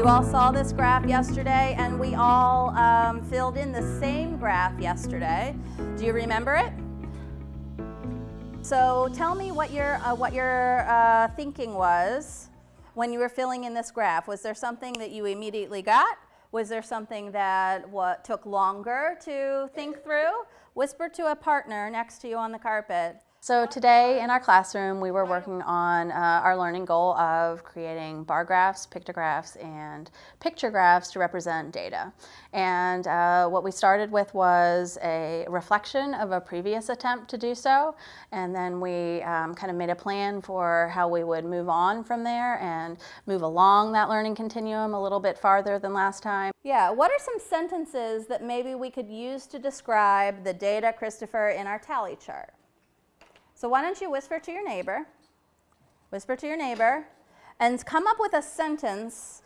You all saw this graph yesterday and we all um, filled in the same graph yesterday. Do you remember it? So tell me what your, uh, what your uh, thinking was when you were filling in this graph. Was there something that you immediately got? Was there something that what, took longer to think through? Whisper to a partner next to you on the carpet. So today in our classroom we were working on uh, our learning goal of creating bar graphs, pictographs, and picture graphs to represent data. And uh, what we started with was a reflection of a previous attempt to do so and then we um, kind of made a plan for how we would move on from there and move along that learning continuum a little bit farther than last time. Yeah, what are some sentences that maybe we could use to describe the data, Christopher, in our tally chart? So why don't you whisper to your neighbor, whisper to your neighbor, and come up with a sentence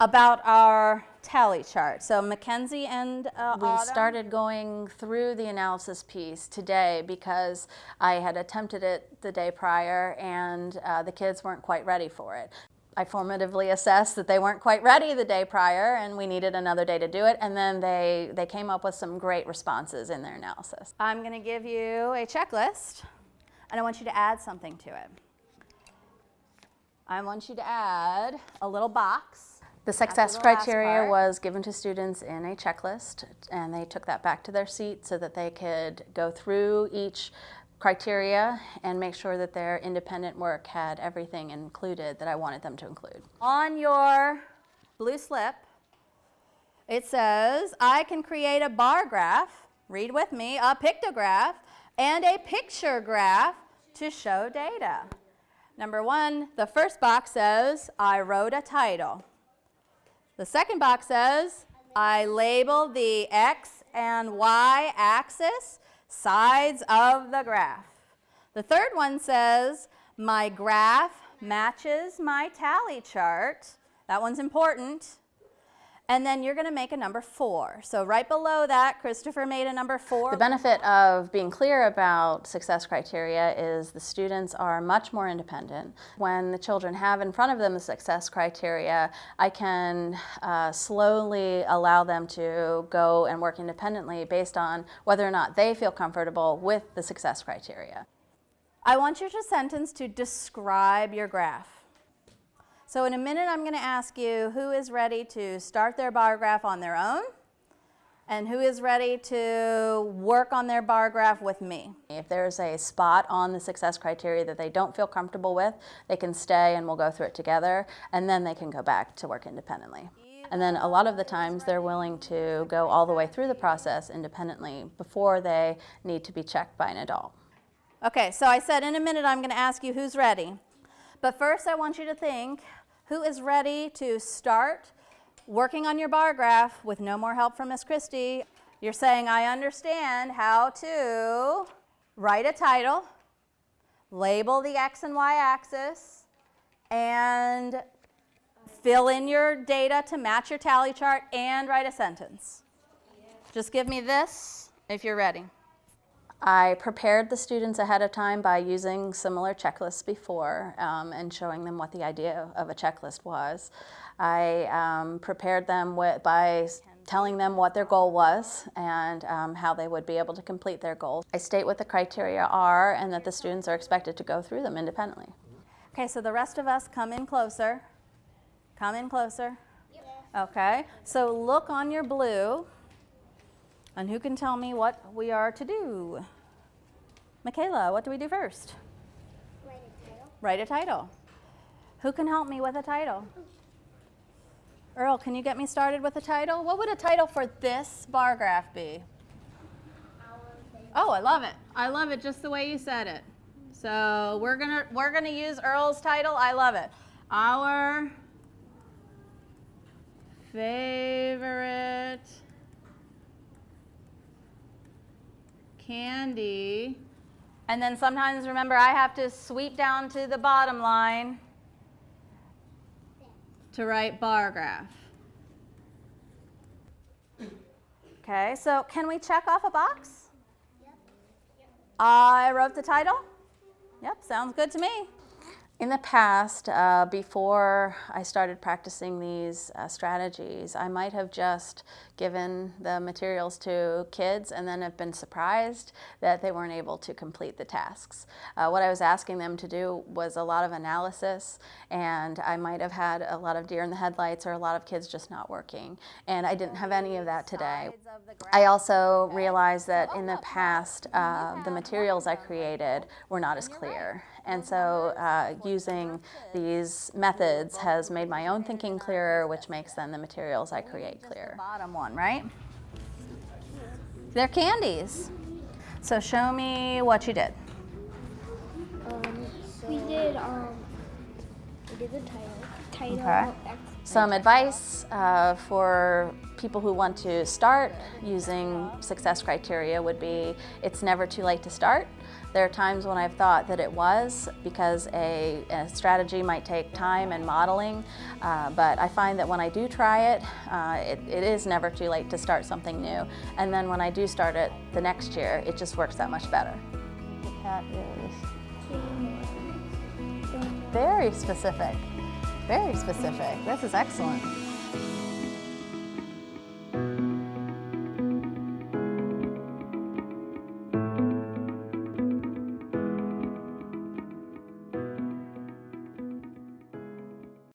about our tally chart. So Mackenzie and uh, We Autumn. started going through the analysis piece today because I had attempted it the day prior and uh, the kids weren't quite ready for it. I formatively assessed that they weren't quite ready the day prior and we needed another day to do it and then they, they came up with some great responses in their analysis. I'm going to give you a checklist and I want you to add something to it. I want you to add a little box. The success criteria was given to students in a checklist and they took that back to their seat so that they could go through each criteria and make sure that their independent work had everything included that I wanted them to include. On your blue slip, it says, I can create a bar graph, read with me, a pictograph, and a picture graph to show data. Number one, the first box says, I wrote a title. The second box says, I labeled the X and Y axis sides of the graph. The third one says, my graph matches my tally chart. That one's important. And then you're going to make a number four. So right below that, Christopher made a number four. The benefit of being clear about success criteria is the students are much more independent. When the children have in front of them the success criteria, I can uh, slowly allow them to go and work independently based on whether or not they feel comfortable with the success criteria. I want you to sentence to describe your graph. So in a minute, I'm going to ask you who is ready to start their bar graph on their own and who is ready to work on their bar graph with me. If there's a spot on the success criteria that they don't feel comfortable with, they can stay and we'll go through it together and then they can go back to work independently. And then a lot of the times they're willing to go all the way through the process independently before they need to be checked by an adult. Okay, so I said in a minute I'm going to ask you who's ready. But first I want you to think who is ready to start working on your bar graph with no more help from Miss Christie. You're saying I understand how to write a title, label the X and Y axis, and fill in your data to match your tally chart and write a sentence. Just give me this if you're ready. I prepared the students ahead of time by using similar checklists before um, and showing them what the idea of a checklist was. I um, prepared them with, by telling them what their goal was and um, how they would be able to complete their goal. I state what the criteria are and that the students are expected to go through them independently. Okay, so the rest of us come in closer. Come in closer. Okay, so look on your blue and who can tell me what we are to do? Michaela, what do we do first? Write a title. Write a title. Who can help me with a title? Earl, can you get me started with a title? What would a title for this bar graph be? Oh, I love it. I love it just the way you said it. So we're gonna we're gonna use Earl's title. I love it. Our favorite candy. And then sometimes remember I have to sweep down to the bottom line to write bar graph. Okay, so can we check off a box? I wrote the title. Yep, sounds good to me. In the past, uh, before I started practicing these uh, strategies, I might have just given the materials to kids and then have been surprised that they weren't able to complete the tasks. Uh, what I was asking them to do was a lot of analysis, and I might have had a lot of deer in the headlights or a lot of kids just not working. And I didn't have any of that today. I also realized that in the past, uh, the materials I created were not as clear. And so uh, using these methods has made my own thinking clearer, which makes then the materials I create Just clearer. bottom one, right? They're candies. So show me what you did. Um, we did um, we did the title. Title. Okay. Some advice uh, for people who want to start using success criteria would be it's never too late to start. There are times when I've thought that it was because a, a strategy might take time and modeling, uh, but I find that when I do try it, uh, it, it is never too late to start something new. And then when I do start it the next year, it just works that much better. The cat is very specific, very specific. This is excellent.